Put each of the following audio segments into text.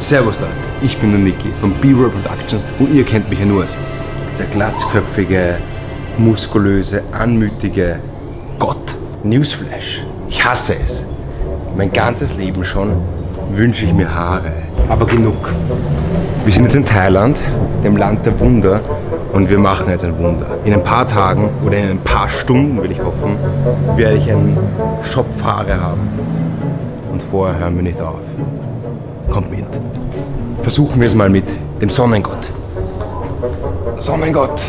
Servus Leute, ich bin der Niki von B-Roll Productions und ihr kennt mich ja nur als dieser glatzköpfige, muskulöse, anmütige Gott. Newsflash. Ich hasse es. Mein ganzes Leben schon wünsche ich mir Haare. Aber genug. Wir sind jetzt in Thailand, dem Land der Wunder und wir machen jetzt ein Wunder. In ein paar Tagen oder in ein paar Stunden, will ich hoffen, werde ich einen Schopf Haare haben. Vorher hören wir nicht auf. Kommt mit. Versuchen wir es mal mit dem Sonnengott. Sonnengott,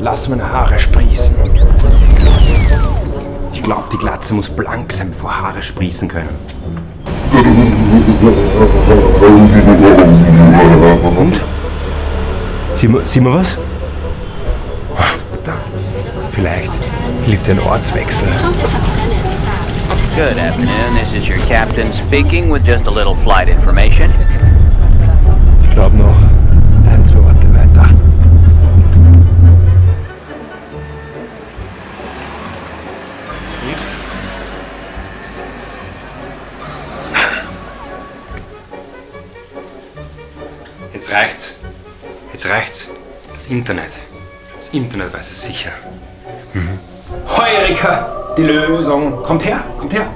lass meine Haare sprießen. Ich glaube, die Glatze muss blank sein, bevor Haare sprießen können. Und? Sieht man, sieht man was? Da. Vielleicht hilft ein Ortswechsel. Good afternoon. This is your captain speaking with just a little flight information. Ich glaube noch ein, zwei Orte weiter. Jetzt reicht's. Jetzt reicht's. Das Internet. Das Internet weiß es sicher. Mhm. Hoi Erika, die Lösung. Kommt her, kommt her.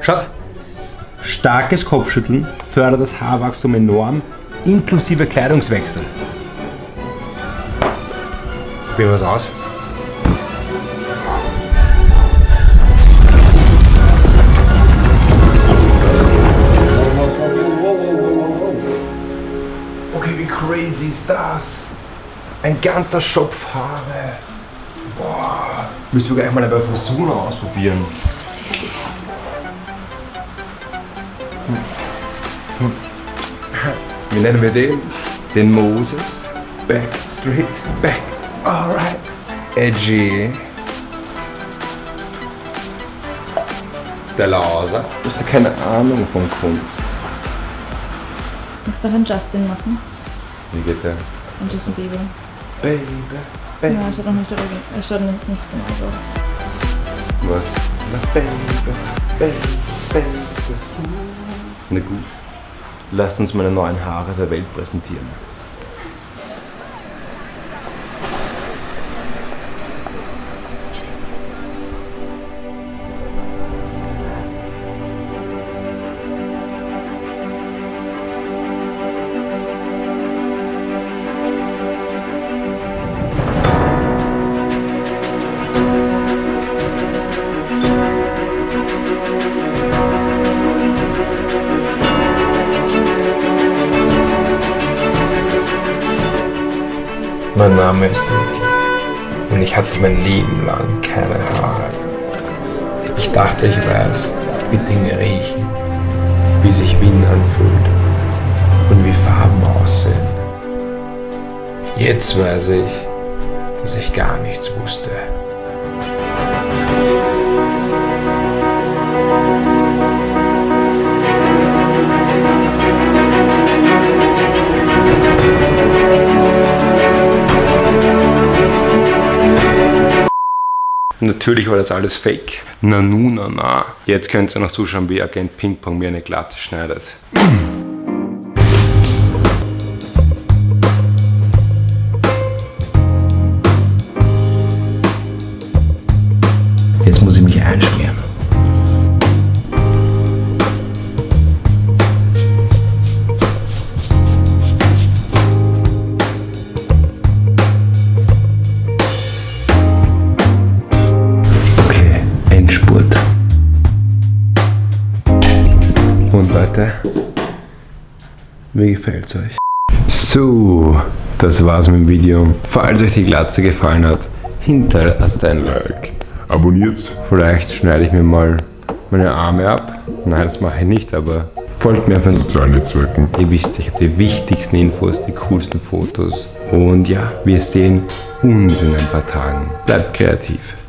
Schaut. Starkes Kopfschütteln fördert das Haarwachstum enorm, inklusive Kleidungswechsel. Probieren wir es aus. Okay, wie crazy ist das? Ein ganzer Schopf Haare. Boah. Müssen wir gleich mal bei Frisur ausprobieren. Wie nennen wir den? Den Moses. Back, straight, back. Alright. Edgy. Der Laser. Du hast ja keine Ahnung von Kunst. Kannst du einen Justin machen? Wie geht der? Und Justin Bieber. Baby, baby. Ja, schaut auch nicht, er schaut nicht, nicht genau so. Was? Na, Baby, Baby, Baby. Na gut. Lasst uns meine neuen Haare der Welt präsentieren. Mein Name ist Niki und ich hatte mein Leben lang keine Haare. Ich dachte, ich weiß, wie Dinge riechen, wie sich Wind anfühlt und wie Farben aussehen. Jetzt weiß ich, dass ich gar nichts wusste. Natürlich war das alles fake. Na nu, na na. Jetzt könnt ihr noch zuschauen, wie Agent Ping-Pong mir eine Glatte schneidet. Jetzt muss ich mich einschmieren. Leute, wie gefällt's euch? So, das war's mit dem Video. Falls euch die Glatze gefallen hat, hinterlasst ein Like. Abonniert's. Vielleicht schneide ich mir mal meine Arme ab. Nein, das mache ich nicht, aber folgt mir auf den Sozialen Netzwerken. Ihr wisst, ich habe die wichtigsten Infos, die coolsten Fotos. Und ja, wir sehen uns in ein paar Tagen. Bleibt kreativ.